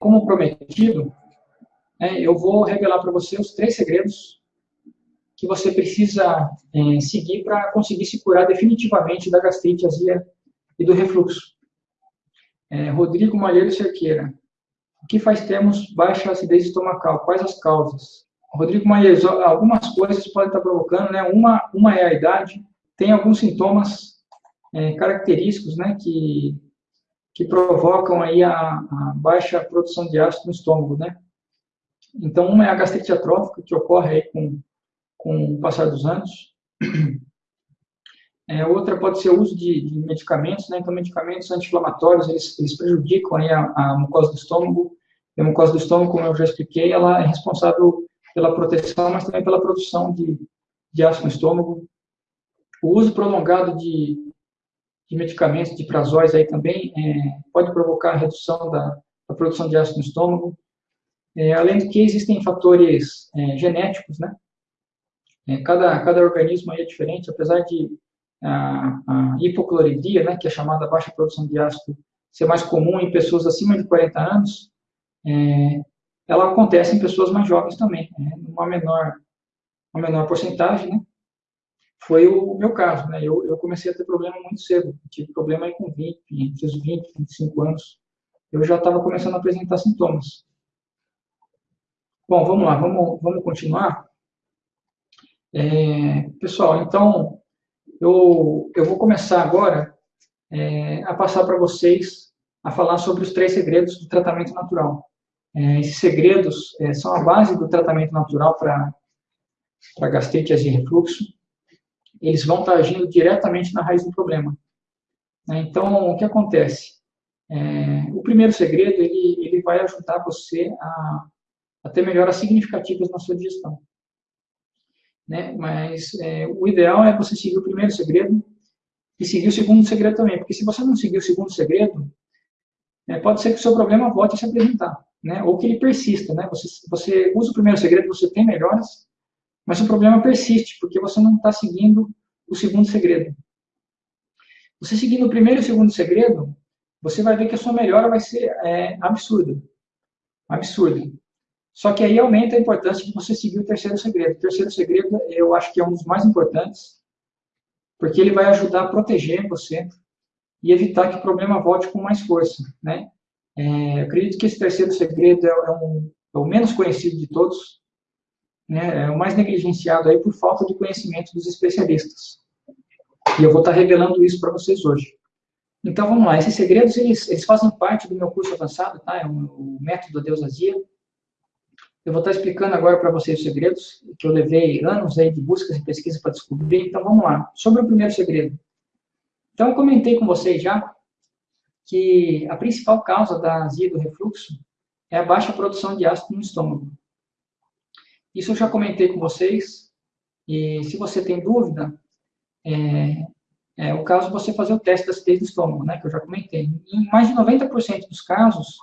como prometido, é, eu vou revelar para você os três segredos que você precisa é, seguir para conseguir se curar definitivamente da gastrite, azia e do refluxo. É, Rodrigo Malheiro Cerqueira. O que faz termos baixa acidez estomacal? Quais as causas? Rodrigo Malheiro, algumas coisas podem estar provocando, né? Uma, uma é a idade, tem alguns sintomas é, característicos, né, que, que provocam aí a, a, baixa produção de ácido no estômago, né? Então, uma é a gastrite atrófica, que ocorre aí com, com o passar dos anos. É, outra pode ser o uso de, de, medicamentos, né? Então, medicamentos anti-inflamatórios, eles, eles prejudicam aí a, a mucosa do estômago. E a mucosa do estômago, como eu já expliquei, ela é responsável pela proteção, mas também pela produção de, de ácido no estômago. O uso prolongado de, de medicamentos, de prazóis aí também, é, pode provocar redução da, da, produção de ácido no estômago. É, além do que existem fatores é, genéticos, né? É, cada, cada organismo aí é diferente, apesar de a, a hipocloridria, né, que é chamada baixa produção de ácido, ser mais comum em pessoas acima de 40 anos, é, ela acontece em pessoas mais jovens também, né, uma menor, uma menor porcentagem, né, foi o meu caso, né? Eu, eu comecei a ter problema muito cedo. Tive problema aí com 20, entre os 20 e 25 anos. Eu já estava começando a apresentar sintomas. Bom, vamos lá, vamos, vamos continuar. É, pessoal, então, eu, eu vou começar agora é, a passar para vocês a falar sobre os três segredos do tratamento natural. É, esses segredos é, são a base do tratamento natural para gastrite e refluxo eles vão estar agindo diretamente na raiz do problema. Né? Então, o que acontece? É, o primeiro segredo, ele, ele vai ajudar você a, a ter melhoras significativas na sua digestão. Né? Mas é, o ideal é você seguir o primeiro segredo e seguir o segundo segredo também, porque se você não seguir o segundo segredo, é, pode ser que o seu problema volte a se apresentar, né? ou que ele persista. Né? Você, você usa o primeiro segredo, você tem melhoras, mas o problema persiste, porque você não está seguindo o segundo segredo. Você seguindo o primeiro e o segundo segredo, você vai ver que a sua melhora vai ser é, absurda. Absurda. Só que aí aumenta a importância de você seguir o terceiro segredo. O terceiro segredo, eu acho que é um dos mais importantes, porque ele vai ajudar a proteger você e evitar que o problema volte com mais força, né? É, acredito que esse terceiro segredo é, é, um, é o menos conhecido de todos, né, é o mais negligenciado aí por falta de conhecimento dos especialistas. E eu vou estar revelando isso para vocês hoje. Então, vamos lá. Esses segredos, eles, eles fazem parte do meu curso avançado, tá? É um, o método da deusasia. Eu vou estar explicando agora para vocês os segredos, que eu levei anos aí de buscas e pesquisas para descobrir. Então, vamos lá. Sobre o primeiro segredo. Então, eu comentei com vocês já que a principal causa da azia do refluxo é a baixa produção de ácido no estômago. Isso eu já comentei com vocês, e se você tem dúvida, é, é o caso de você fazer o teste da acidez do estômago, né, que eu já comentei. Em mais de 90% dos casos,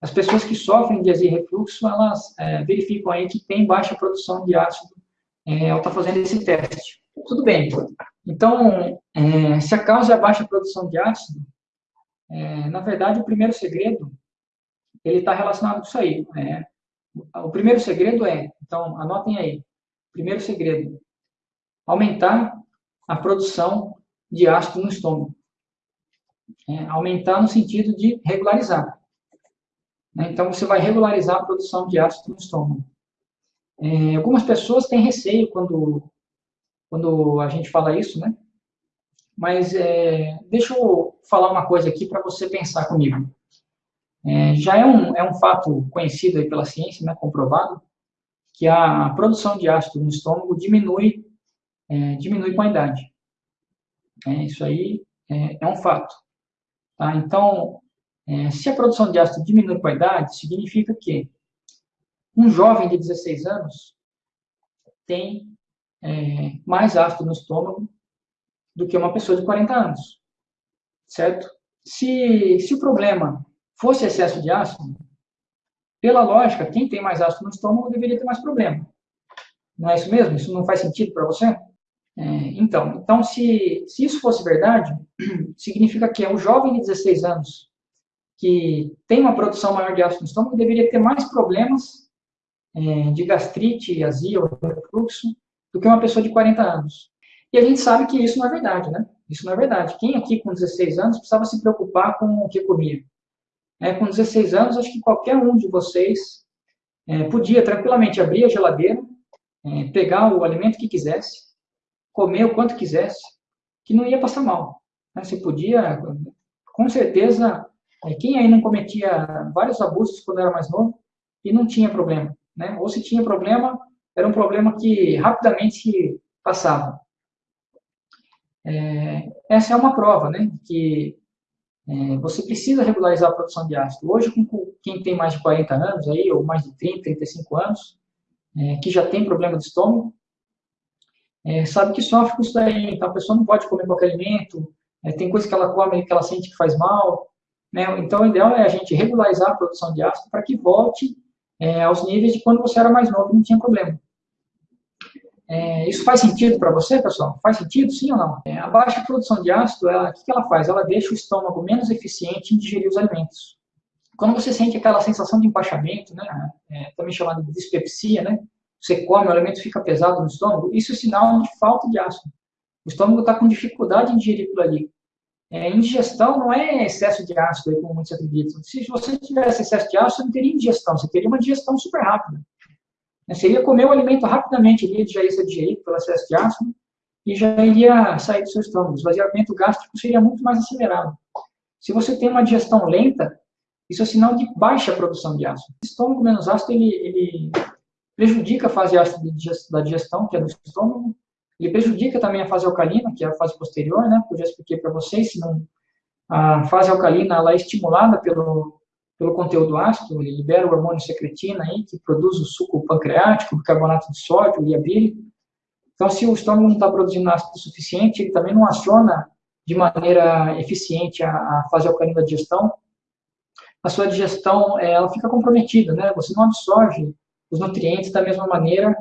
as pessoas que sofrem de azia e refluxo, elas é, verificam aí que tem baixa produção de ácido é, ao estar tá fazendo esse teste. Tudo bem. Então, é, se a causa é a baixa produção de ácido, é, na verdade, o primeiro segredo, ele está relacionado com isso aí. Né? O primeiro segredo é, então, anotem aí. Primeiro segredo, aumentar a produção de ácido no estômago. É, aumentar no sentido de regularizar. Né? Então, você vai regularizar a produção de ácido no estômago. É, algumas pessoas têm receio quando, quando a gente fala isso, né? Mas é, deixa eu falar uma coisa aqui para você pensar comigo. É, já é um, é um fato conhecido pela ciência, né, comprovado, que a produção de ácido no estômago diminui, é, diminui com a idade. É, isso aí é, é um fato. Tá? Então, é, se a produção de ácido diminui com a idade, significa que um jovem de 16 anos tem é, mais ácido no estômago do que uma pessoa de 40 anos, certo? Se, se o problema fosse excesso de ácido, pela lógica, quem tem mais ácido no estômago deveria ter mais problema. Não é isso mesmo? Isso não faz sentido para você? É, então, então se, se isso fosse verdade, significa que é um jovem de 16 anos que tem uma produção maior de ácido no estômago deveria ter mais problemas é, de gastrite, azia ou refluxo do que uma pessoa de 40 anos. E a gente sabe que isso não é verdade, né? Isso não é verdade. Quem aqui com 16 anos precisava se preocupar com o que comia? É, com 16 anos, acho que qualquer um de vocês é, podia tranquilamente abrir a geladeira, é, pegar o alimento que quisesse, comer o quanto quisesse, que não ia passar mal. Né? Você podia, com certeza, é, quem aí não cometia vários abusos quando era mais novo e não tinha problema, né? Ou se tinha problema, era um problema que rapidamente passava. É, essa é uma prova, né? Que é, você precisa regularizar a produção de ácido. Hoje, com quem tem mais de 40 anos aí, ou mais de 30, 35 anos, é, que já tem problema de estômago, é, sabe que sofre com isso daí. Então, a pessoa não pode comer qualquer alimento, é, tem coisa que ela come que ela sente que faz mal. Né? Então, o ideal é a gente regularizar a produção de ácido para que volte é, aos níveis de quando você era mais novo e não tinha problema. É, isso faz sentido para você, pessoal? Faz sentido, sim ou não? É, a baixa produção de ácido, o que, que ela faz? Ela deixa o estômago menos eficiente em digerir os alimentos. Quando você sente aquela sensação de empachamento, né, é, também chamada de dispepsia, né, você come, o alimento fica pesado no estômago, isso é sinal de falta de ácido. O estômago está com dificuldade em digerir aquilo ali. É, indigestão não é excesso de ácido, como muitos acreditam. Se você tivesse excesso de ácido, você não teria indigestão, você teria uma digestão super rápida. Você ia comer o alimento rapidamente, ele já ia ser digerido pelo excesso de ácido e já iria sair do seu estômago. O esvaziamento gástrico seria muito mais acelerado. Se você tem uma digestão lenta, isso é sinal de baixa produção de ácido. O estômago menos ácido, ele, ele prejudica a fase ácida da digestão, que é do estômago. Ele prejudica também a fase alcalina, que é a fase posterior, né? eu já expliquei para vocês, se não, a fase alcalina ela é estimulada pelo, pelo conteúdo ácido, ele libera o hormônio secretina aí, que produz o suco pancreático, o bicarbonato de sódio e a bile. Então, se o estômago não está produzindo ácido o suficiente, ele também não aciona de maneira eficiente a, a fase alcalina da digestão. A sua digestão, é, ela fica comprometida, né? Você não absorve os nutrientes da mesma maneira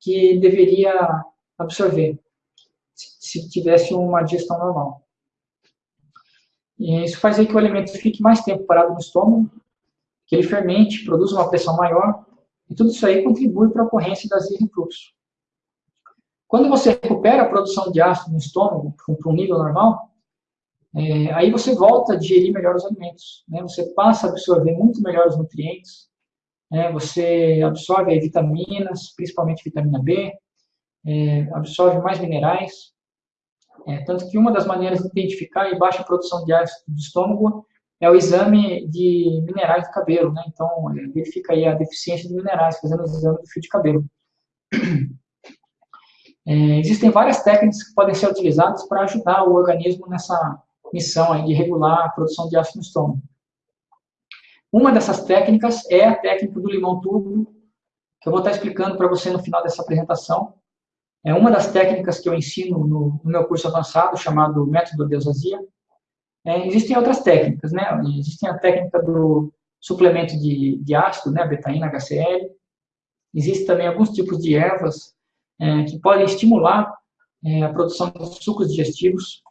que deveria absorver se tivesse uma digestão normal. E isso faz que o alimento fique mais tempo parado no estômago, que ele fermente, produza uma pressão maior, e tudo isso aí contribui para a ocorrência das vias de. Quando você recupera a produção de ácido no estômago para um nível normal, é, aí você volta a digerir melhor os alimentos. Né? Você passa a absorver muito melhor os nutrientes, né? você absorve vitaminas, principalmente vitamina B, é, absorve mais minerais, é, tanto que uma das maneiras de identificar a baixa produção de ácido do estômago é o exame de minerais do cabelo, né? Então, verifica aí a deficiência de minerais, fazendo o exame do fio de cabelo. É, existem várias técnicas que podem ser utilizadas para ajudar o organismo nessa missão aí de regular a produção de ácido no estômago. Uma dessas técnicas é a técnica do limão turbo, que eu vou estar explicando para você no final dessa apresentação. É uma das técnicas que eu ensino no, no meu curso avançado, chamado Método de Eusasia. É, existem outras técnicas, né? Existem a técnica do suplemento de, de ácido, né? Betaína, HCl. Existem também alguns tipos de ervas é, que podem estimular é, a produção de sucos digestivos.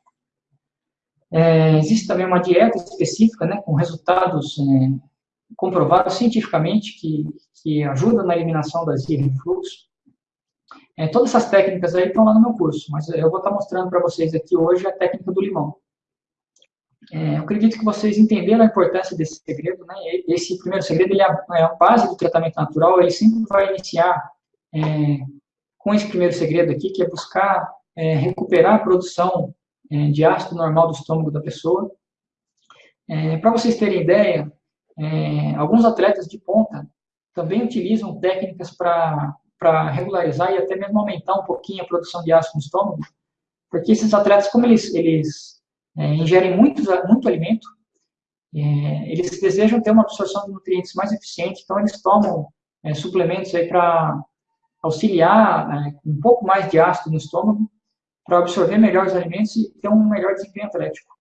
É, existe também uma dieta específica, né? Com resultados é, comprovados cientificamente que, que ajudam na eliminação das refluxo. É, todas essas técnicas aí estão lá no meu curso, mas eu vou estar mostrando para vocês aqui hoje a técnica do limão. É, eu acredito que vocês entenderam a importância desse segredo, né? Esse primeiro segredo ele é, a, é a base do tratamento natural, ele sempre vai iniciar é, com esse primeiro segredo aqui, que é buscar é, recuperar a produção é, de ácido normal do estômago da pessoa. É, para vocês terem ideia, alguns atletas de ponta também utilizam técnicas para para regularizar e até mesmo aumentar um pouquinho a produção de ácido no estômago, porque esses atletas, como eles, eles é, ingerem muito, muito alimento, é, eles desejam ter uma absorção de nutrientes mais eficiente, então eles tomam é, suplementos aí para auxiliar é, um pouco mais de ácido no estômago, para absorver melhor os alimentos e ter um melhor desempenho atlético.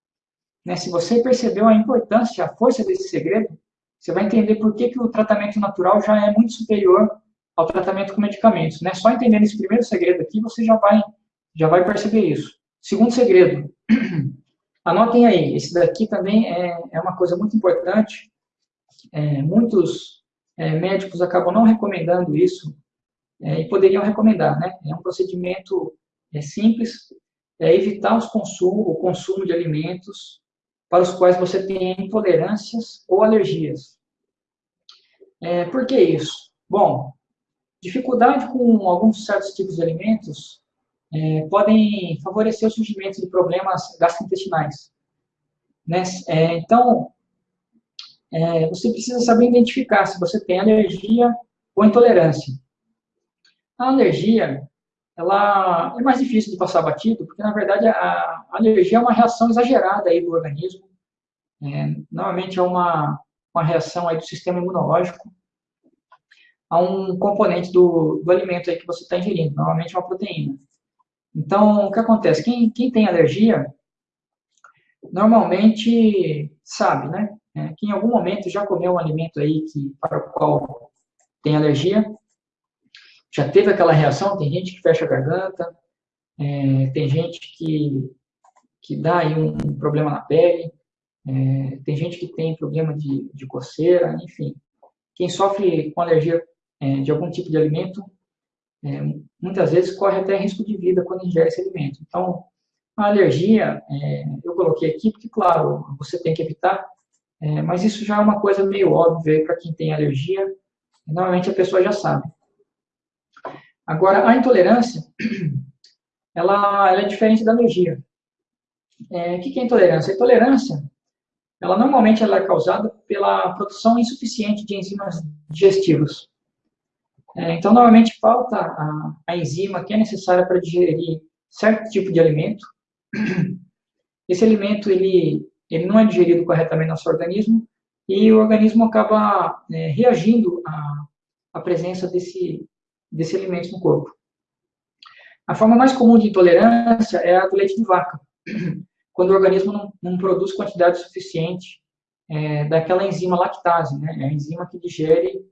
Né, se você percebeu a importância, a força desse segredo, você vai entender por que, que o tratamento natural já é muito superior ao tratamento com medicamentos. Né? Só entendendo esse primeiro segredo aqui, você já vai, já vai perceber isso. Segundo segredo, Anotem aí, esse daqui também é, é uma coisa muito importante. É, muitos é, médicos acabam não recomendando isso é, e poderiam recomendar, né? É um procedimento é, simples, é evitar os consumo, o consumo de alimentos para os quais você tem intolerâncias ou alergias. É, por que isso? Bom, dificuldade com alguns certos tipos de alimentos é, podem favorecer o surgimento de problemas gastrointestinais. Né? É, então, é, você precisa saber identificar se você tem alergia ou intolerância. A alergia, ela é mais difícil de passar batido, porque, na verdade, a, alergia é uma reação exagerada aí do organismo. É, normalmente é uma, uma reação aí do sistema imunológico a um componente do, do alimento aí que você está ingerindo, normalmente é uma proteína. Então, o que acontece? Quem, quem tem alergia, normalmente sabe, né? É, que em algum momento já comeu um alimento aí que, para o qual tem alergia, já teve aquela reação, tem gente que fecha a garganta, é, tem gente que, que dá aí um problema na pele, é, tem gente que tem problema de, de coceira, enfim. Quem sofre com alergia é, de algum tipo de alimento é, muitas vezes corre até risco de vida quando ingere esse alimento. Então, a alergia, é, eu coloquei aqui porque, claro, você tem que evitar, é, mas isso já é uma coisa meio óbvia para quem tem alergia, normalmente a pessoa já sabe. Agora, a intolerância, ela, ela é diferente da alergia. É, o que é intolerância? A intolerância, ela normalmente ela é causada pela produção insuficiente de enzimas digestivas. É, então, normalmente falta a, a, enzima que é necessária para digerir certo tipo de alimento. Esse alimento ele, ele não é digerido corretamente no nosso organismo e o organismo acaba é, reagindo à, à presença desse, desse alimento no corpo. A forma mais comum de intolerância é a do leite de vaca, quando o organismo não, não produz quantidade suficiente é, daquela enzima lactase, né, é a enzima que digere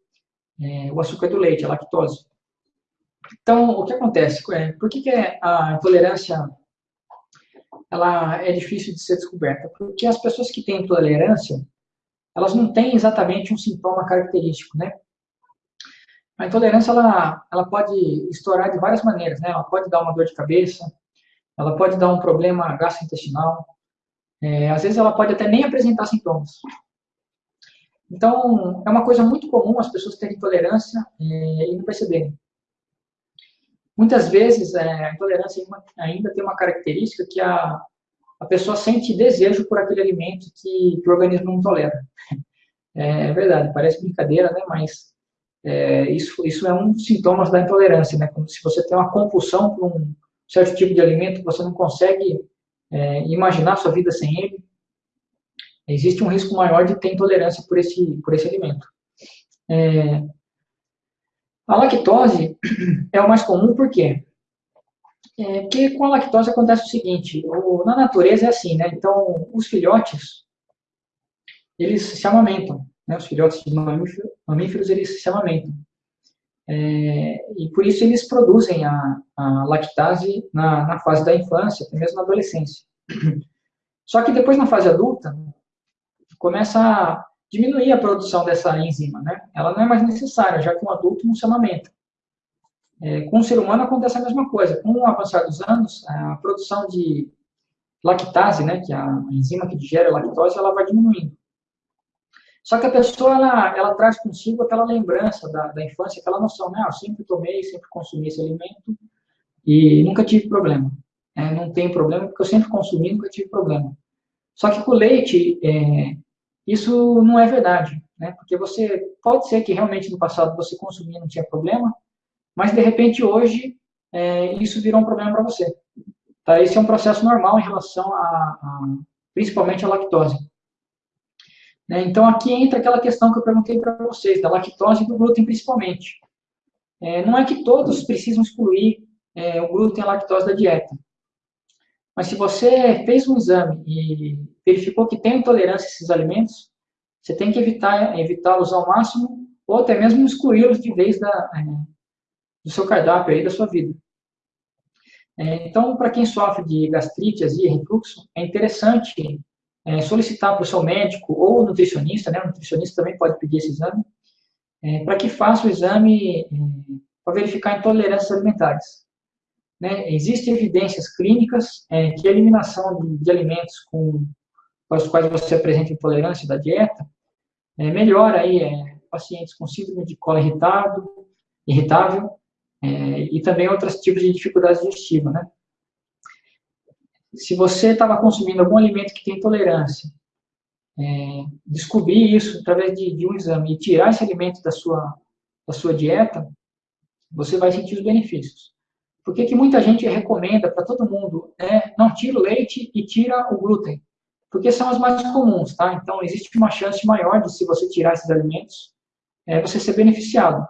é, o açúcar do leite, a lactose. Então, o que acontece? É, por que, que é a intolerância ela é difícil de ser descoberta? Porque as pessoas que têm intolerância, elas não têm exatamente um sintoma característico, né? A intolerância, ela, ela pode estourar de várias maneiras, né? Ela pode dar uma dor de cabeça, ela pode dar um problema gastrointestinal, é, às vezes ela pode até nem apresentar sintomas. Então, é uma coisa muito comum as pessoas terem intolerância é, e não perceberem. Muitas vezes, é, a intolerância ainda tem uma característica que a, a pessoa sente desejo por aquele alimento que, que o organismo não tolera. É, é verdade, parece brincadeira, né? mas é, isso, isso é um dos sintomas da intolerância. Né? Como se você tem uma compulsão por um certo tipo de alimento que você não consegue é, imaginar sua vida sem ele, existe um risco maior de ter intolerância por esse, por esse alimento. É, a lactose é o mais comum por quê? É, porque com a lactose acontece o seguinte, o, na natureza é assim, né? Então, os filhotes, eles se amamentam, né? Os filhotes de mamíferos, mamíferos eles se amamentam. É, e por isso eles produzem a, a lactase na, na fase da infância, até mesmo na adolescência. Só que depois, na fase adulta, começa a diminuir a produção dessa enzima, né? Ela não é mais necessária, já que um adulto não se amamenta. É, com o ser humano acontece a mesma coisa. Com o avançar dos anos, a produção de lactase, né, que é a enzima que digere a lactose, ela vai diminuindo. Só que a pessoa, ela, ela traz consigo aquela lembrança da, da infância, aquela noção, né, ah, eu sempre tomei, sempre consumi esse alimento e nunca tive problema. É, não tem problema, porque eu sempre consumi, nunca tive problema. Só que com o leite, é, isso não é verdade, né? Porque você pode ser que realmente no passado você consumia não tinha problema, mas de repente hoje é, isso virou um problema para você. Tá? Esse é um processo normal em relação a, a principalmente a lactose. Né? Então aqui entra aquela questão que eu perguntei para vocês da lactose e do glúten principalmente. É, não é que todos precisam excluir é, o glúten e a lactose da dieta. Mas se você fez um exame e verificou que tem intolerância a esses alimentos, você tem que evitar evitá-los ao máximo ou até mesmo excluí-los de vez da, é, do seu cardápio aí da sua vida. É, então, para quem sofre de gastrite, azia, refluxo, é interessante é, solicitar para o seu médico ou nutricionista, né, o nutricionista também pode pedir esse exame, é, para que faça o exame é, para verificar intolerâncias alimentares. Né? Existem evidências clínicas é, que a eliminação de, de alimentos com, para os quais você apresenta intolerância da dieta é, melhora aí, é, pacientes com síndrome de colo irritado, irritável e também outros tipos de dificuldades digestivas. Né? se você estava consumindo algum alimento que tem intolerância, é, descobrir isso através de, de, um exame e tirar esse alimento da sua, da sua dieta, você vai sentir os benefícios. Por que, que muita gente recomenda para todo mundo, é, não tira o leite e tira o glúten? Porque são as mais comuns, tá? Então, existe uma chance maior de, se você tirar esses alimentos, é, você ser beneficiado.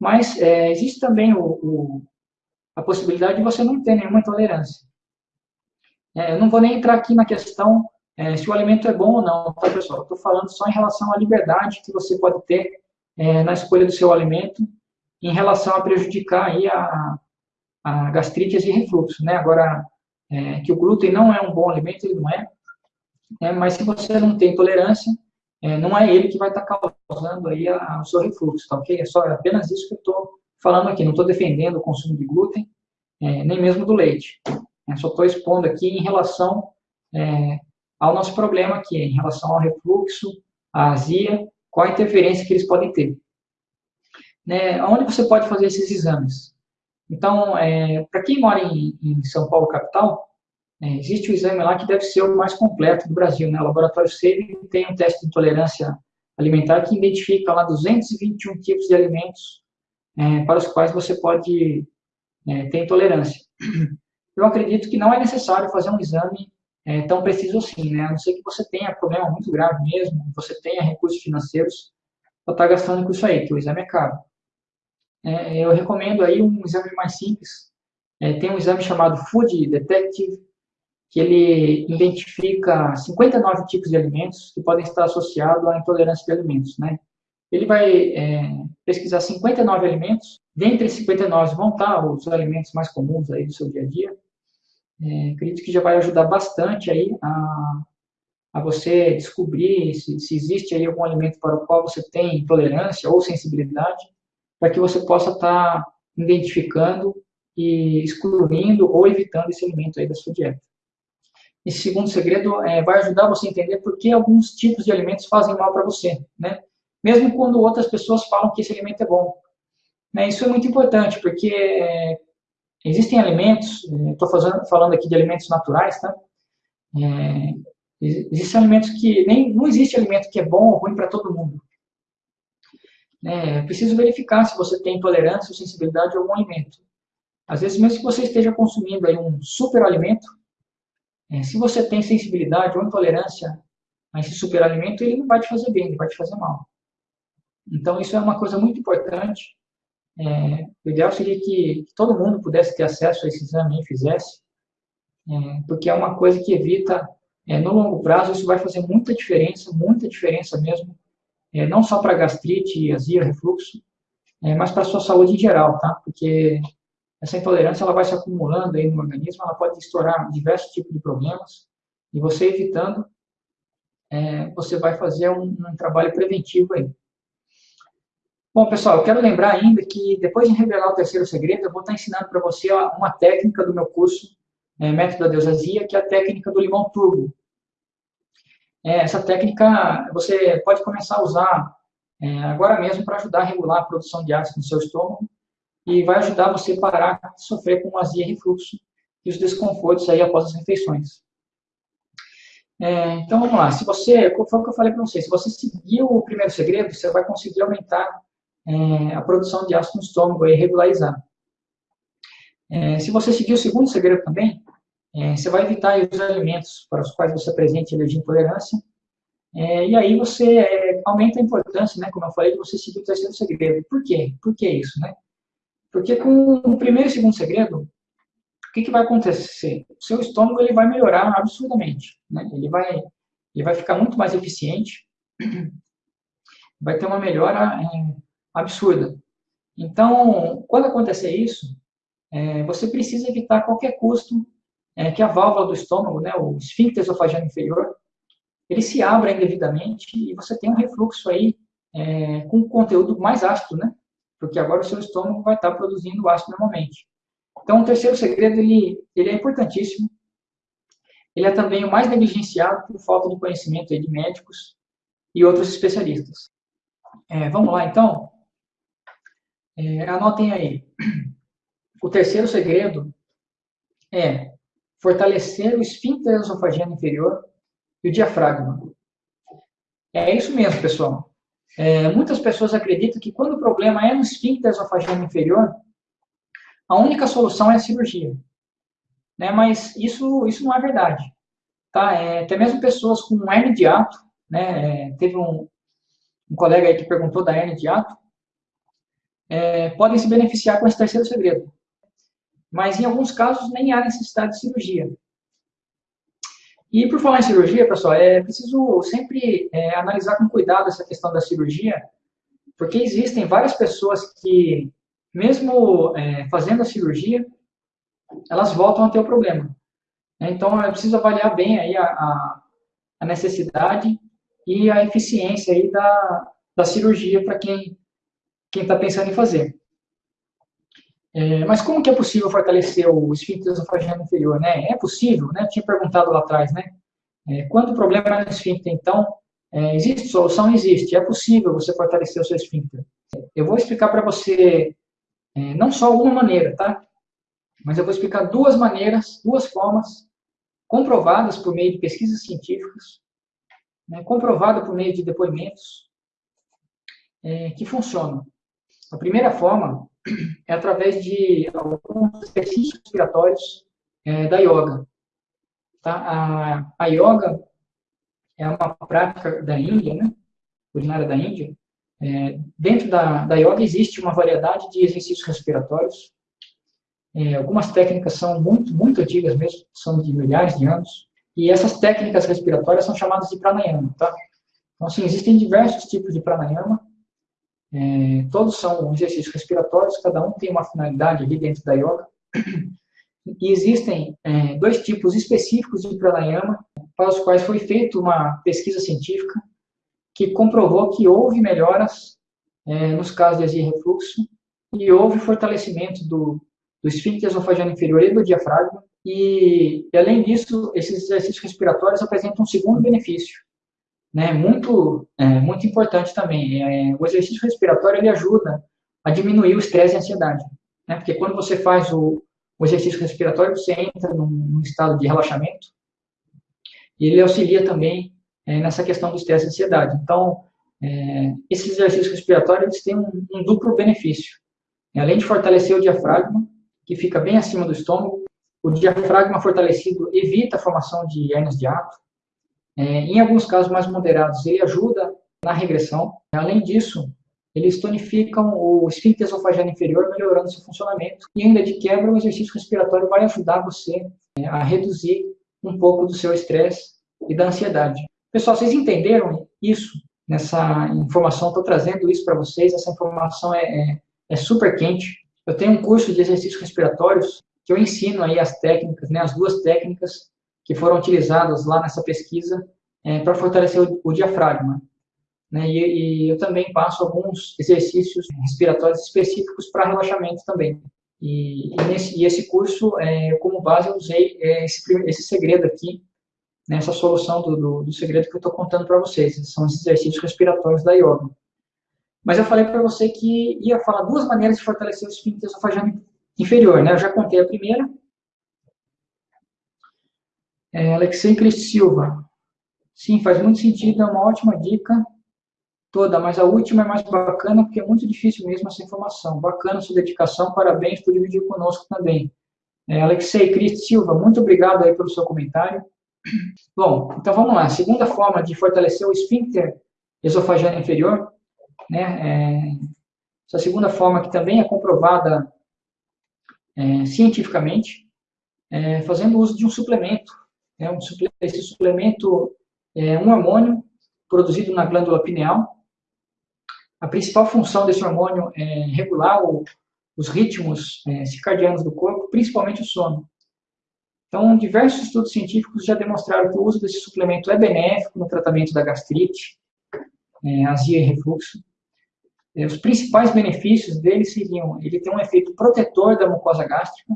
Mas é, existe também o, o, a possibilidade de você não ter nenhuma intolerância. É, eu não vou nem entrar aqui na questão se o alimento é bom ou não, tá, pessoal? Estou falando só em relação à liberdade que você pode ter na escolha do seu alimento em relação a prejudicar aí a, a gastrite e refluxo, né? Agora, que o glúten não é um bom alimento, ele não é, é mas se você não tem tolerância, é, não é ele que vai estar tá causando aí a, a, o seu refluxo, tá ok? É só é apenas isso que eu estou falando aqui, não estou defendendo o consumo de glúten, é, nem mesmo do leite. Eu só estou expondo aqui em relação é, ao nosso problema aqui, em relação ao refluxo, à azia, qual a interferência que eles podem ter. Né, onde você pode fazer esses exames? Então, é, para quem mora em, em, São Paulo, capital, é, existe o exame lá que deve ser o mais completo do Brasil. Né? O Laboratório SAVE tem um teste de intolerância alimentar que identifica lá 221 tipos de alimentos é, para os quais você pode é, ter intolerância eu acredito que não é necessário fazer um exame é, tão preciso assim, né? A não ser que você tenha problema muito grave mesmo, você tenha recursos financeiros para estar tá gastando com isso aí, que o exame é caro. É, eu recomendo aí um exame mais simples. É, tem um exame chamado Food Detective, que ele identifica 59 tipos de alimentos que podem estar associados à intolerância de alimentos, né? Ele vai é, pesquisar 59 alimentos, dentre esses 59 vão estar os alimentos mais comuns aí do seu dia a dia, é, acredito que já vai ajudar bastante aí a, a você descobrir se, se, existe aí algum alimento para o qual você tem intolerância ou sensibilidade, para que você possa estar identificando e excluindo ou evitando esse alimento aí da sua dieta. Esse segundo segredo é, vai ajudar você a entender por que alguns tipos de alimentos fazem mal para você, né? Mesmo quando outras pessoas falam que esse alimento é bom. Né? Isso é muito importante, porque é, Existem alimentos, estou falando aqui de alimentos naturais, tá? É, existem alimentos que nem não existe alimento que é bom ou ruim para todo mundo. É preciso verificar se você tem intolerância ou sensibilidade a algum alimento. Às vezes, mesmo que você esteja consumindo aí um superalimento, é, se você tem sensibilidade ou intolerância a esse superalimento, ele não vai te fazer bem, ele vai te fazer mal. Então, isso é uma coisa muito importante é, o ideal seria que, todo mundo pudesse ter acesso a esse exame e fizesse, é, porque é uma coisa que evita, é, no longo prazo, isso vai fazer muita diferença, muita diferença mesmo, é, não só para gastrite, azia, refluxo, é, mas para a sua saúde em geral, tá? Porque essa intolerância ela vai se acumulando aí no organismo, ela pode estourar diversos tipos de problemas, e você evitando, é, você vai fazer um, um trabalho preventivo aí. Bom, pessoal, eu quero lembrar ainda que depois de revelar o terceiro segredo, eu vou estar ensinando para você uma técnica do meu curso é, Método da Deusazia, que é a técnica do limão turbo. É, essa técnica você pode começar a usar é, agora mesmo para ajudar a regular a produção de ácido no seu estômago e vai ajudar você a parar de sofrer com azia refluxo e os desconfortos aí após as refeições. É, então, vamos lá. Se você, foi o que eu falei para você, se você seguir o primeiro segredo, você vai conseguir aumentar é, a produção de ácido no estômago e regularizar. É, se você seguir o segundo segredo também, é, você vai evitar os alimentos para os quais você apresente alergia e intolerância, é, e aí você é, aumenta a importância, né, como eu falei, de você seguir o terceiro segredo. Por quê? Por que isso, né? Porque com o primeiro e segundo segredo, o que, que vai acontecer? O seu estômago ele vai melhorar absurdamente, né? Ele vai, ele vai ficar muito mais eficiente, vai ter uma melhora é, absurda. Então, quando acontecer isso, é, você precisa evitar a qualquer custo é, que a válvula do estômago, né, o esfíncter esofageno inferior, ele se abra indevidamente e você tem um refluxo aí é, com conteúdo mais ácido, né? Porque agora o seu estômago vai estar produzindo ácido normalmente. Então, o terceiro segredo, ele, ele é importantíssimo. Ele é também o mais negligenciado por falta de conhecimento de médicos e outros especialistas. É, vamos lá, então. É, anotem aí. O terceiro segredo é fortalecer o esfíncter esofageno inferior e o diafragma. É isso mesmo, pessoal. É, muitas pessoas acreditam que quando o problema é no esfíncter esofageno inferior, a única solução é a cirurgia. Né? Mas isso, isso não é verdade. Tá? É, até mesmo pessoas com hernia de ato, né? É, teve um, um colega aí que perguntou da hernia de ato, é, podem se beneficiar com esse terceiro segredo. Mas em alguns casos nem há necessidade de cirurgia. E por falar em cirurgia, pessoal, é preciso sempre é, analisar com cuidado essa questão da cirurgia, porque existem várias pessoas que, mesmo é, fazendo a cirurgia, elas voltam a ter o problema. Então, é preciso avaliar bem aí a, a, a necessidade e a eficiência aí da, da cirurgia para quem está pensando em fazer. É, mas como que é possível fortalecer o esfíncter esofageno inferior, né? É possível, né? Eu tinha perguntado lá atrás, né? É, quando o problema é no esfíncter, então, é, existe solução? Existe. É possível você fortalecer o seu esfíncter. Eu vou explicar para você é, não só uma maneira, tá? Mas eu vou explicar duas maneiras, duas formas comprovadas por meio de pesquisas científicas, né, comprovada por meio de depoimentos, é, que funcionam. A primeira forma é através de alguns exercícios respiratórios é, da yoga. Tá? A, a yoga é uma prática da Índia, né? originária da Índia. É, dentro da, da yoga existe uma variedade de exercícios respiratórios. É, algumas técnicas são muito, muito antigas mesmo, são de milhares de anos. E essas técnicas respiratórias são chamadas de pranayama. Tá? Então, assim, existem diversos tipos de pranayama é, todos são exercícios respiratórios, cada um tem uma finalidade ali dentro da yoga. E existem é, dois tipos específicos de pranayama, para os quais foi feita uma pesquisa científica que comprovou que houve melhoras é, nos casos de azia e refluxo e houve fortalecimento do, do esfíncter esofageno inferior e do diafragma. E, além disso, esses exercícios respiratórios apresentam um segundo benefício, né, muito, é, muito importante também. É, o exercício respiratório ele ajuda a diminuir o estresse e a ansiedade. Né, porque quando você faz o, o exercício respiratório, você entra num, num, estado de relaxamento e ele auxilia também é, nessa questão do estresse e ansiedade. Então, é, esses exercícios respiratórios eles têm um, um duplo benefício. Além de fortalecer o diafragma, que fica bem acima do estômago, o diafragma fortalecido evita a formação de hernias de ato, é, em alguns casos mais moderados, ele ajuda na regressão. Além disso, eles tonificam o esfíncter esofageno inferior, melhorando seu funcionamento. E ainda de quebra, o exercício respiratório vai ajudar você é, a reduzir um pouco do seu estresse e da ansiedade. Pessoal, vocês entenderam isso? Nessa informação, estou trazendo isso para vocês. Essa informação é, é, é, super quente. Eu tenho um curso de exercícios respiratórios que eu ensino aí as técnicas, né, as duas técnicas que foram utilizadas lá nessa pesquisa é, para fortalecer o, o diafragma. Né? E, e, eu também passo alguns exercícios respiratórios específicos para relaxamento também. E, e, nesse, e esse curso, é, como base, eu usei é, esse, esse segredo aqui, nessa solução do, do, do segredo que eu estou contando para vocês. São esses exercícios respiratórios da yoga. Mas eu falei para você que ia falar duas maneiras de fortalecer o esfíncter esofageno inferior. Né? Eu já contei a primeira, é, Alexei Cristo Silva. Sim, faz muito sentido, é uma ótima dica toda, mas a última é mais bacana porque é muito difícil mesmo essa informação. Bacana sua dedicação, parabéns por dividir conosco também. É, Alexei Cristo Silva, muito obrigado aí pelo seu comentário. Bom, então vamos lá. Segunda forma de fortalecer o esfíncter esofageno inferior, né? É, essa segunda forma que também é comprovada é, cientificamente, é, fazendo uso de um suplemento é um, esse suplemento é um hormônio produzido na glândula pineal. A principal função desse hormônio é regular o, os ritmos é, circadianos do corpo, principalmente o sono. Então, diversos estudos científicos já demonstraram que o uso desse suplemento é benéfico no tratamento da gastrite, é, azia e refluxo. É, os principais benefícios dele seriam, ele tem um efeito protetor da mucosa gástrica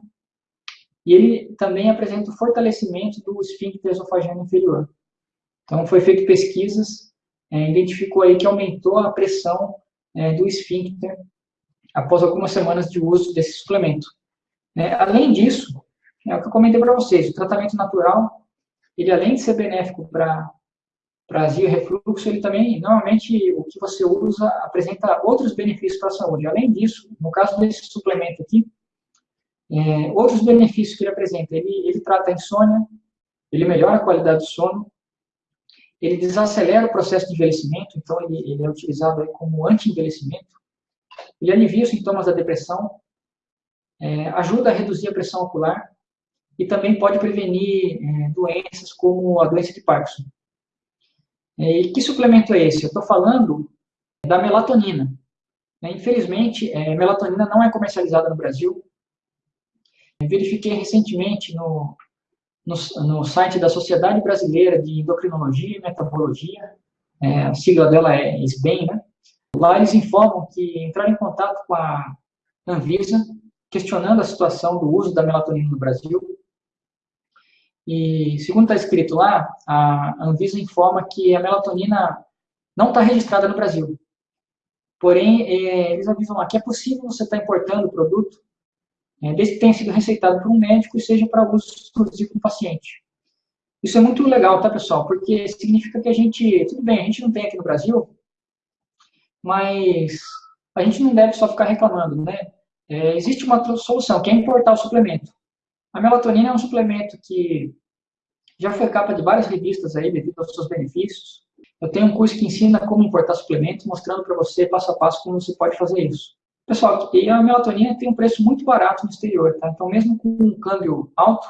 e ele também apresenta o fortalecimento do esfíncter esofageno inferior. Então, foi feito pesquisas, é, identificou aí que aumentou a pressão é, do esfíncter após algumas semanas de uso desse suplemento. É, além disso, é o que eu comentei para vocês, o tratamento natural, ele além de ser benéfico para azia e refluxo, ele também, normalmente, o que você usa apresenta outros benefícios para a saúde. Além disso, no caso desse suplemento aqui, é, outros benefícios que ele apresenta, ele, ele trata a insônia, ele melhora a qualidade do sono, ele desacelera o processo de envelhecimento, então ele, ele é utilizado como anti-envelhecimento, ele alivia os sintomas da depressão, é, ajuda a reduzir a pressão ocular, e também pode prevenir é, doenças como a doença de Parkinson. É, e que suplemento é esse? Eu estou falando da melatonina. É, infelizmente, é, melatonina não é comercializada no Brasil. Verifiquei recentemente no, no, no, site da Sociedade Brasileira de Endocrinologia e Metabologia, é, a sigla dela é SBEM, né? Lá eles informam que entraram em contato com a Anvisa, questionando a situação do uso da melatonina no Brasil, e, segundo está escrito lá, a Anvisa informa que a melatonina não está registrada no Brasil. Porém, é, eles avisam lá que é possível você estar tá importando o produto, é, desde que tenha sido receitado por um médico e seja para uso exclusivo com o paciente. Isso é muito legal, tá, pessoal? Porque significa que a gente, tudo bem, a gente não tem aqui no Brasil, mas a gente não deve só ficar reclamando, né? É, existe uma solução, que é importar o suplemento. A melatonina é um suplemento que já foi capa de várias revistas aí devido aos seus benefícios. Eu tenho um curso que ensina como importar suplementos, mostrando para você passo a passo como você pode fazer isso. Pessoal, e a melatonina tem um preço muito barato no exterior, tá? Então, mesmo com um câmbio alto,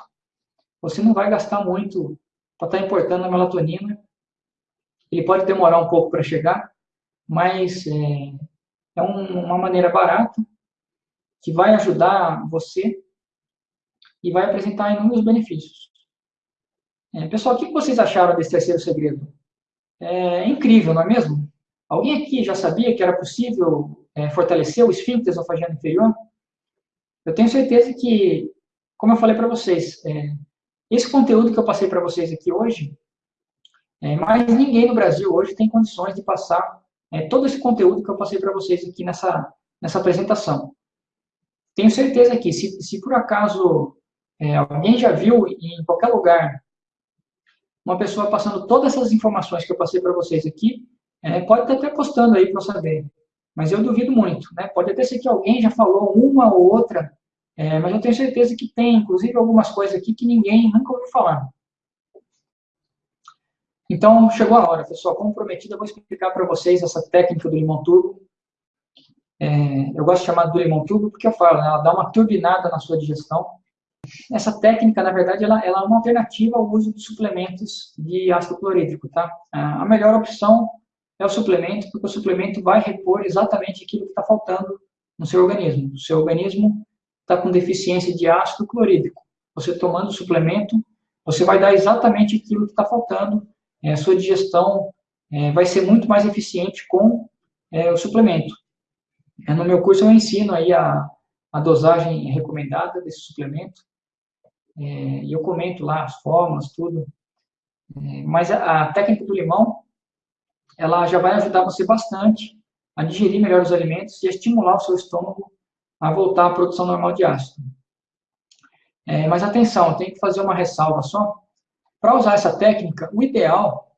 você não vai gastar muito para estar tá importando a melatonina. Ele pode demorar um pouco para chegar, mas é, é um, uma maneira barata que vai ajudar você e vai apresentar inúmeros benefícios. É, pessoal, o que vocês acharam desse terceiro segredo? É incrível, não é mesmo? Alguém aqui já sabia que era possível é, fortalecer o esfíncter esofageno inferior? Eu tenho certeza que, como eu falei para vocês, é, esse conteúdo que eu passei para vocês aqui hoje, é, mais ninguém no Brasil hoje tem condições de passar é, todo esse conteúdo que eu passei para vocês aqui nessa, nessa apresentação. Tenho certeza que, se, se por acaso é, alguém já viu em qualquer lugar uma pessoa passando todas essas informações que eu passei para vocês aqui? É, pode estar até postando aí para eu saber, mas eu duvido muito. Né? Pode até ser que alguém já falou uma ou outra, é, mas eu tenho certeza que tem, inclusive, algumas coisas aqui que ninguém nunca ouviu falar. Então, chegou a hora, pessoal. Como prometido, eu vou explicar para vocês essa técnica do limão turbo. É, eu gosto de chamar do limão turbo porque eu falo, né, ela dá uma turbinada na sua digestão. Essa técnica, na verdade, ela, ela, é uma alternativa ao uso de suplementos de ácido clorídrico, tá? A melhor opção é o suplemento, porque o suplemento vai repor exatamente aquilo que está faltando no seu organismo. O seu organismo está com deficiência de ácido clorídrico. Você tomando o suplemento, você vai dar exatamente aquilo que está faltando. É, a sua digestão é, vai ser muito mais eficiente com é, o suplemento. É, no meu curso eu ensino aí a, a dosagem recomendada desse suplemento. É, e eu comento lá as formas, tudo. É, mas a, a, técnica do limão, ela já vai ajudar você bastante a digerir melhor os alimentos e a estimular o seu estômago a voltar à produção normal de ácido. É, mas atenção, tem que fazer uma ressalva só. Para usar essa técnica, o ideal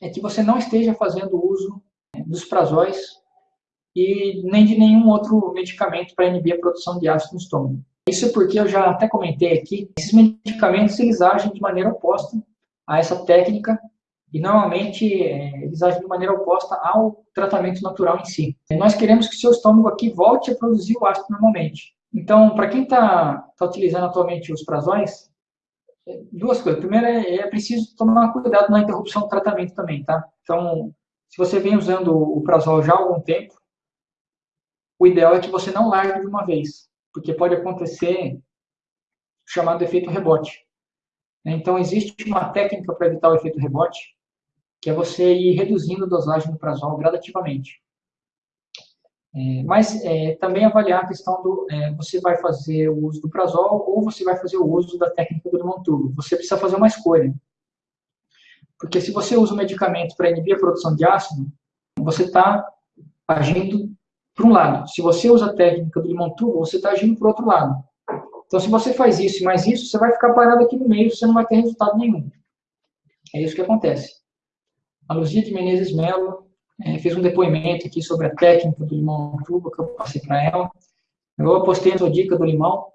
é que você não esteja fazendo uso dos prazóis e nem de nenhum outro medicamento para inibir a produção de ácido no estômago. Isso é porque eu já até comentei aqui, esses medicamentos eles agem de maneira oposta a essa técnica e normalmente é, eles agem de maneira oposta ao tratamento natural em si. E nós queremos que seu estômago aqui volte a produzir o ácido normalmente. Então, para quem está tá utilizando atualmente os prazóis, duas coisas. Primeiro, é, é preciso tomar cuidado na interrupção do tratamento também, tá? Então, se você vem usando o prazol já há algum tempo, o ideal é que você não largue de uma vez, porque pode acontecer o chamado efeito rebote. Então, existe uma técnica para evitar o efeito rebote, que é você ir reduzindo a dosagem do prazol gradativamente. É, mas é, também avaliar a questão do, é, você vai fazer o uso do prazol ou você vai fazer o uso da técnica do limão. Você precisa fazer uma escolha. Porque se você usa o medicamento para inibir a produção de ácido, você está agindo para um lado. Se você usa a técnica do limão você está agindo o outro lado. Então, se você faz isso e mais isso, você vai ficar parado aqui no meio, você não vai ter resultado nenhum. É isso que acontece. A Luzia de Menezes Melo é, fez um depoimento aqui sobre a técnica do limão tubo que eu passei para ela. Eu apostei na sua dica do limão,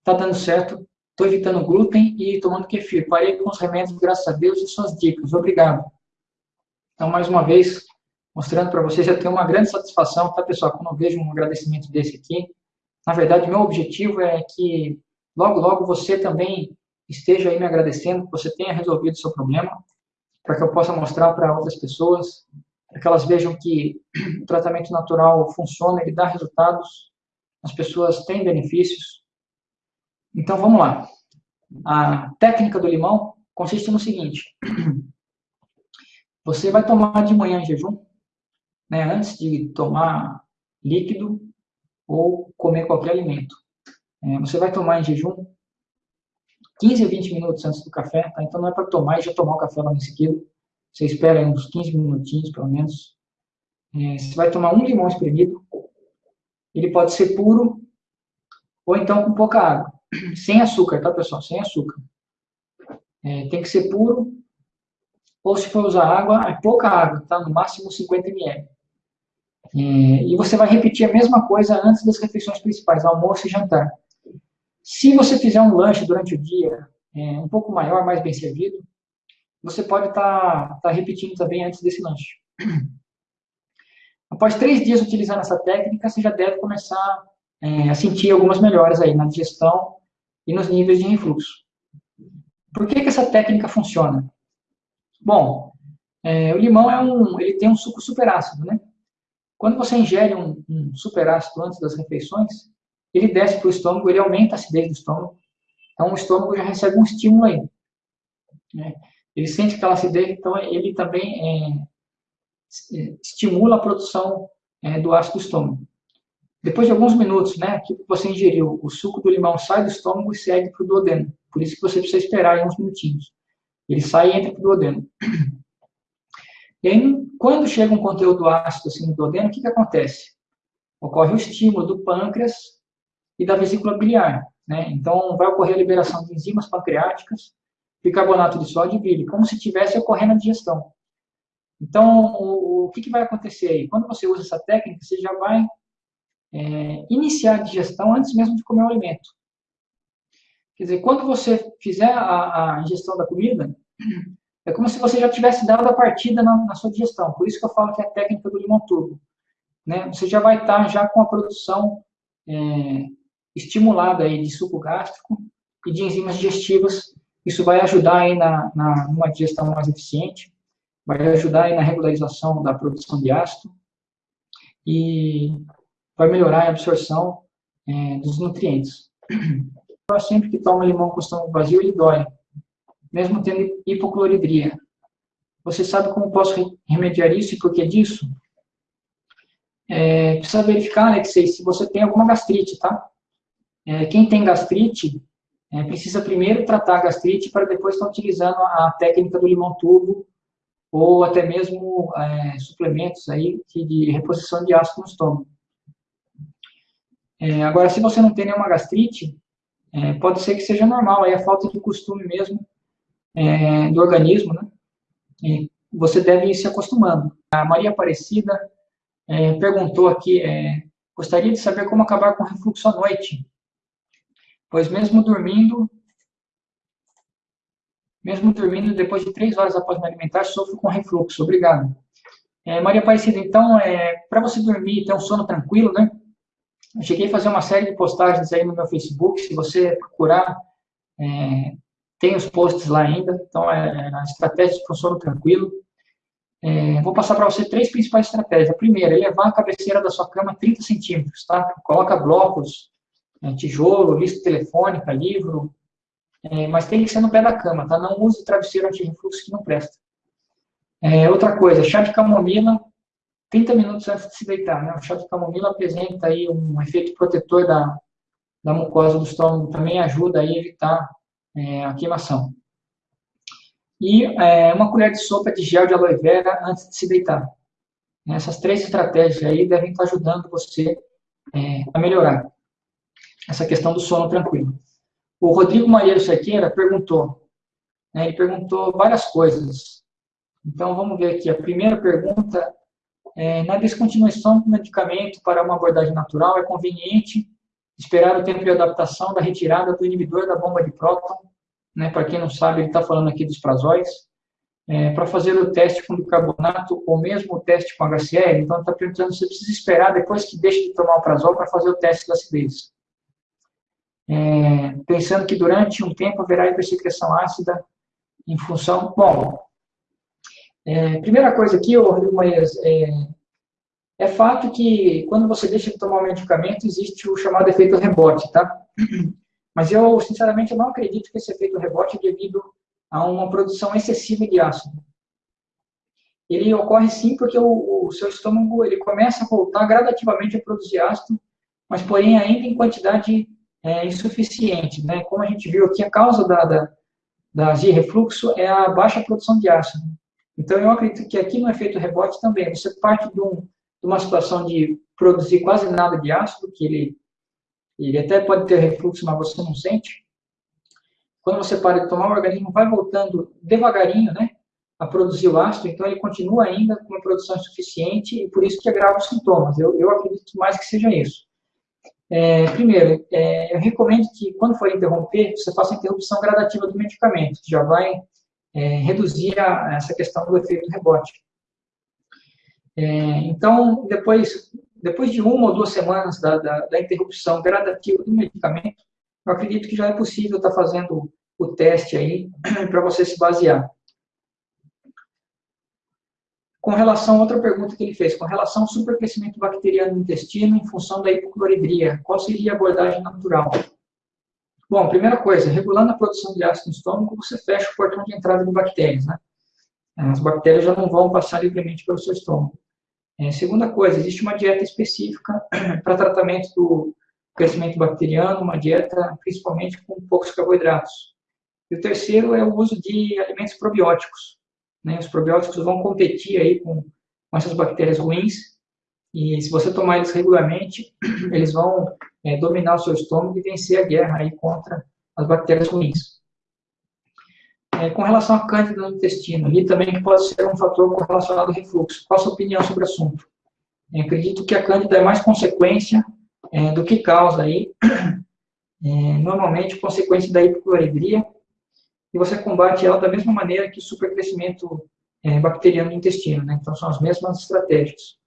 está dando certo. Estou evitando glúten e tomando kefir. Parei com os remédios, graças a Deus, e suas dicas. Obrigado. Então, mais uma vez, mostrando para vocês, eu tenho uma grande satisfação, tá, pessoal? Quando eu vejo um agradecimento desse aqui. Na verdade, meu objetivo é que logo, logo você também esteja aí me agradecendo, que você tenha resolvido o seu problema, para que eu possa mostrar para outras pessoas para que elas vejam que o tratamento natural funciona, ele dá resultados, as pessoas têm benefícios. Então, vamos lá. A técnica do limão consiste no seguinte: você vai tomar de manhã em jejum, né, antes de tomar líquido ou comer qualquer alimento. É, você vai tomar em jejum 15 a 20 minutos antes do café, tá? então não é para tomar e já tomar o café logo em seguida. Você espera uns 15 minutinhos, pelo menos. É, você vai tomar um limão espremido. Ele pode ser puro ou então com pouca água. Sem açúcar, tá, pessoal? Sem açúcar. É, tem que ser puro. Ou se for usar água, é pouca água, tá? No máximo 50 ml. É, e você vai repetir a mesma coisa antes das refeições principais, almoço e jantar. Se você fizer um lanche durante o dia é, um pouco maior, mais bem servido, você pode estar tá, tá repetindo também antes desse lanche. Após três dias utilizando essa técnica, você já deve começar é, a sentir algumas melhoras aí na digestão e nos níveis de refluxo. Por que, que essa técnica funciona? Bom, é, o limão é um, ele tem um suco superácido, né? Quando você ingere um, um superácido antes das refeições, ele desce para o estômago, ele aumenta a acidez do estômago. Então, o estômago já recebe um estímulo aí. Né? ele sente aquela acidez, então ele também é, estimula a produção é, do ácido do estômago. Depois de alguns minutos, né, que você ingeriu, o suco do limão sai do estômago e segue para o duodeno. Por isso que você precisa esperar uns minutinhos. Ele sai e entra para o duodeno. E aí, quando chega um conteúdo ácido assim no duodeno, o que, que acontece? Ocorre o estímulo do pâncreas e da vesícula biliar. Né? Então, vai ocorrer a liberação de enzimas pancreáticas bicarbonato de sódio e bile, como se estivesse ocorrendo a digestão. Então, o, que, que, vai acontecer aí? Quando você usa essa técnica, você já vai é, iniciar a digestão antes mesmo de comer o alimento. Quer dizer, quando você fizer a, a ingestão da comida, é como se você já tivesse dado a partida na, na, sua digestão. Por isso que eu falo que é a técnica do limão turbo. Né? Você já vai estar já com a produção é, estimulada aí de suco gástrico e de enzimas digestivas isso vai ajudar aí na, na numa digestão mais eficiente, vai ajudar aí na regularização da produção de ácido e vai melhorar a absorção é, dos nutrientes. Sempre que toma limão com estômago vazio, ele dói, mesmo tendo hipocloridria. Você sabe como posso remediar isso e por que disso? É, precisa verificar, Alexei, se você tem alguma gastrite, tá? É, quem tem gastrite, é, precisa primeiro tratar a gastrite para depois estar utilizando a técnica do limão turbo ou até mesmo é, suplementos aí de reposição de ácido no estômago. É, agora, se você não tem nenhuma gastrite, é, pode ser que seja normal, aí a falta de costume mesmo é, do organismo, né? E você deve ir se acostumando. A Maria Aparecida é, perguntou aqui, gostaria de saber como acabar com refluxo à noite pois mesmo dormindo, mesmo dormindo, depois de três horas após me alimentar, sofro com refluxo. Obrigado. É, Maria Aparecida, então, é, para você dormir e ter um sono tranquilo, né? Eu cheguei a fazer uma série de postagens aí no meu Facebook, se você procurar, é, tem os posts lá ainda, então é, a estratégia para um sono tranquilo. É, vou passar para você três principais estratégias. A primeira, elevar a cabeceira da sua cama 30 centímetros, tá? Coloca blocos, é, tijolo, lista telefônica, livro, é, mas tem que ser no pé da cama, tá? Não use travesseiro anti-refluxo que não presta. É, outra coisa, chá de camomila, 30 minutos antes de se deitar, né? O chá de camomila apresenta aí um efeito protetor da, da mucosa do estômago, também ajuda a evitar é, a queimação. E é, uma colher de sopa de gel de aloe vera antes de se deitar. Essas três estratégias aí devem estar ajudando você é, a melhorar essa questão do sono tranquilo. O Rodrigo Malheiro Sequeira perguntou, né, ele perguntou várias coisas. Então, vamos ver aqui. A primeira pergunta é, na descontinuação do medicamento para uma abordagem natural, é conveniente esperar o tempo de adaptação da retirada do inibidor da bomba de próton né, para quem não sabe, ele está falando aqui dos prazóis, é, para fazer o teste com bicarbonato ou mesmo o teste com HCl, então está perguntando se precisa esperar depois que deixe de tomar o prazol para fazer o teste da acidez. É, pensando que durante um tempo haverá hipersecreção ácida em função... Bom, é, primeira coisa aqui, Rodrigo Maias, é, é fato que quando você deixa de tomar o medicamento, existe o chamado efeito rebote, tá? Mas eu, sinceramente, eu não acredito que esse efeito rebote é devido a uma produção excessiva de ácido. Ele ocorre sim porque o, o seu estômago ele começa a voltar gradativamente a produzir ácido, mas porém ainda em quantidade é, insuficiente. Né? Como a gente viu aqui, a causa da, da, da azia refluxo é a baixa produção de ácido. Então, eu acredito que aqui no efeito rebote também, você parte de, um, de uma situação de produzir quase nada de ácido, que ele ele até pode ter refluxo, mas você não sente. Quando você para de tomar, o organismo vai voltando devagarinho, né, a produzir o ácido, então ele continua ainda com uma produção insuficiente e por isso que agrava os sintomas. Eu, eu acredito mais que seja isso. É, primeiro, é, eu recomendo que quando for interromper, você faça a interrupção gradativa do medicamento, que já vai é, reduzir a, essa questão do efeito rebote. É, então, depois, depois de uma ou duas semanas da, da, da interrupção gradativa do medicamento, eu acredito que já é possível estar fazendo o teste aí para você se basear. Com relação a outra pergunta que ele fez, com relação ao supercrescimento bacteriano no intestino em função da hipocloridria, qual seria a abordagem natural? Bom, primeira coisa, regulando a produção de ácido no estômago, você fecha o portão de entrada de bactérias, né? As bactérias já não vão passar livremente pelo seu estômago. É, segunda coisa, existe uma dieta específica para tratamento do crescimento bacteriano, uma dieta principalmente com poucos carboidratos. E o terceiro é o uso de alimentos probióticos. Né? Os probióticos vão competir aí com, com essas bactérias ruins e se você tomar eles regularmente, eles vão é, dominar o seu estômago e vencer a guerra aí contra as bactérias ruins. É, com relação à cândida no intestino, e também pode ser um fator relacionado ao refluxo. Qual a sua opinião sobre o assunto? Eu acredito que a cândida é mais consequência é, do que causa aí, é, normalmente consequência da hipocloridria, você combate ela da mesma maneira que o supercrescimento é, bacteriano no intestino, né? então são as mesmas estratégias.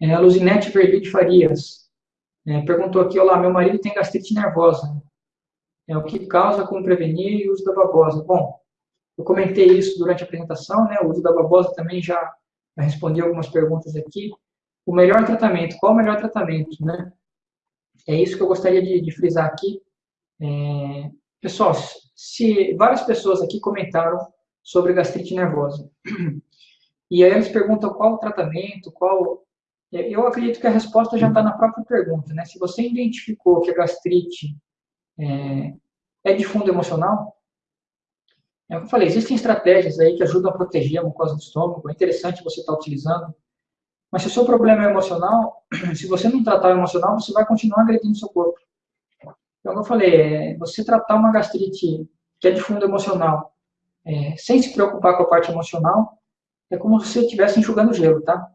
É, a Luzinete Verdi Farias é, perguntou aqui, olá, meu marido tem gastrite nervosa, é, o que causa, como prevenir e uso da babosa. Bom, eu comentei isso durante a apresentação, né? O uso da babosa também já, já respondi algumas perguntas aqui. O melhor tratamento, qual o melhor tratamento, né? É isso que eu gostaria de, de frisar aqui. É, pessoal, se várias pessoas aqui comentaram sobre gastrite nervosa. E aí eles perguntam qual o tratamento, qual. É, eu acredito que a resposta já está na própria pergunta, né? Se você identificou que a gastrite é, é de fundo emocional. É o que eu falei, existem estratégias aí que ajudam a proteger a mucosa do estômago, é interessante você estar utilizando. Mas se o seu problema é emocional, se você não tratar o emocional, você vai continuar agredindo o seu corpo. Como eu falei, é, você tratar uma gastrite que é de fundo emocional, é, sem se preocupar com a parte emocional, é como se você estivesse enxugando gelo, tá?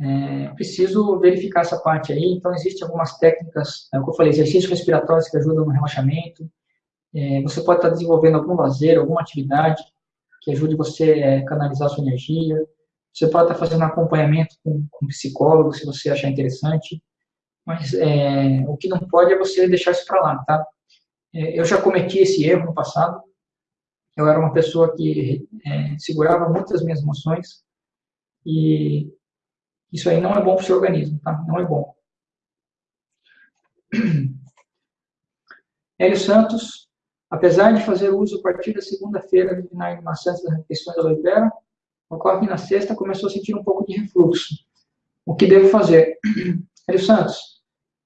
É, preciso verificar essa parte aí. Então, existem algumas técnicas, é o que eu falei, exercícios respiratórios que ajudam no relaxamento. É, você pode estar desenvolvendo algum lazer, alguma atividade que ajude você a é, canalizar a sua energia. Você pode estar fazendo acompanhamento com, com um psicólogo, se você achar interessante. Mas é, o que não pode é você deixar isso para lá, tá? É, eu já cometi esse erro no passado. eu era uma pessoa que é, segurava muitas minhas emoções e isso aí não é bom para o seu organismo, tá? Não é bom. Hélio Santos, apesar de fazer uso a partir da segunda-feira do vinagre de maçãs das refeições da aloe vera, ocorre que na sexta começou a sentir um pouco de refluxo. O que devo fazer? Hélio Santos,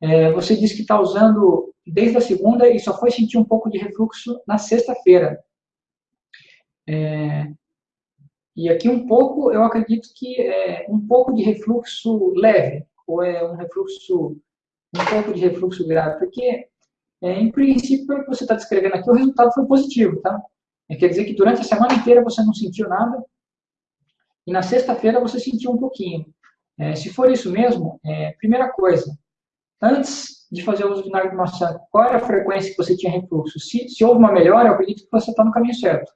é, você disse que está usando desde a segunda e só foi sentir um pouco de refluxo na sexta-feira. É, e aqui um pouco, eu acredito que é um pouco de refluxo leve, ou é um refluxo, um pouco de refluxo grave, porque é, em princípio, pelo que você está descrevendo aqui, o resultado foi positivo, tá? É, quer dizer que durante a semana inteira você não sentiu nada, e na sexta-feira você sentiu um pouquinho. É, se for isso mesmo, é, primeira coisa, antes de fazer o uso de maçã, qual era a frequência que você tinha refluxo? Se, se houve uma melhora, eu acredito que você está no caminho certo.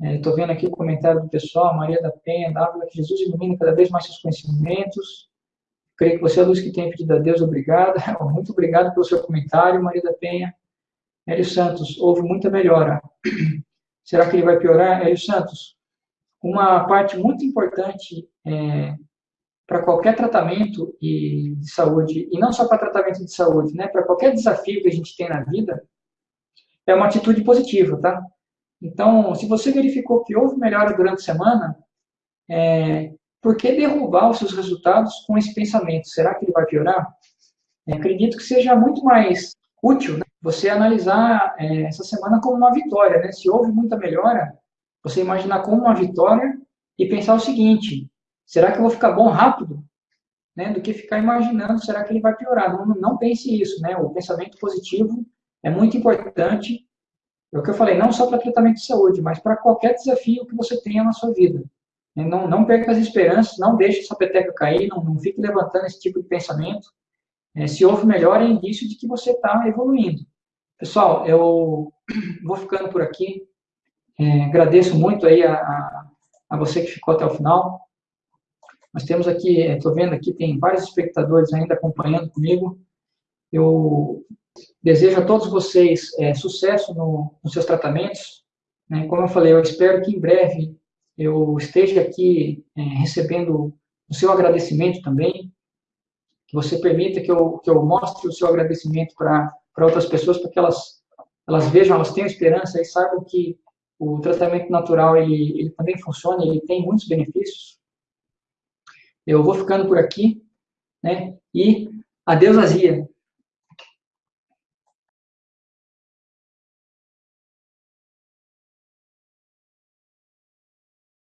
Estou é, vendo aqui o comentário do pessoal, Maria da Penha, Dávila, que Jesus ilumina cada vez mais seus conhecimentos. Creio que você é a luz que tem pedido a Deus, obrigado. Muito obrigado pelo seu comentário, Maria da Penha. Hélio Santos, houve muita melhora. Será que ele vai piorar? Hélio Santos, uma parte muito importante é, para qualquer tratamento de saúde, e não só para tratamento de saúde, né, para qualquer desafio que a gente tem na vida, é uma atitude positiva, tá? Então, se você verificou que houve melhora durante a semana, é, por que derrubar os seus resultados com esse pensamento? Será que ele vai piorar? É, acredito que seja muito mais útil né, você analisar é, essa semana como uma vitória. Né? Se houve muita melhora, você imaginar como uma vitória e pensar o seguinte: será que eu vou ficar bom rápido? Né? Do que ficar imaginando, será que ele vai piorar? Não, não pense isso. Né? O pensamento positivo é muito importante é o que eu falei, não só para tratamento de saúde, mas para qualquer desafio que você tenha na sua vida. Não, não perca as esperanças, não deixe sua peteca cair, não, não fique levantando esse tipo de pensamento. É, se houve melhor, é indício de que você está evoluindo. Pessoal, eu vou ficando por aqui. É, agradeço muito aí a, a, a, você que ficou até o final. Nós temos aqui, estou é, vendo aqui, tem vários espectadores ainda acompanhando comigo. Eu Desejo a todos vocês é, sucesso no, nos seus tratamentos. Né? Como eu falei, eu espero que em breve eu esteja aqui é, recebendo o seu agradecimento também, que você permita que eu, que eu mostre o seu agradecimento para outras pessoas, para que elas, elas vejam, elas tenham esperança e saibam que o tratamento natural ele, ele também funciona, ele tem muitos benefícios. Eu vou ficando por aqui, né? E adeus azia.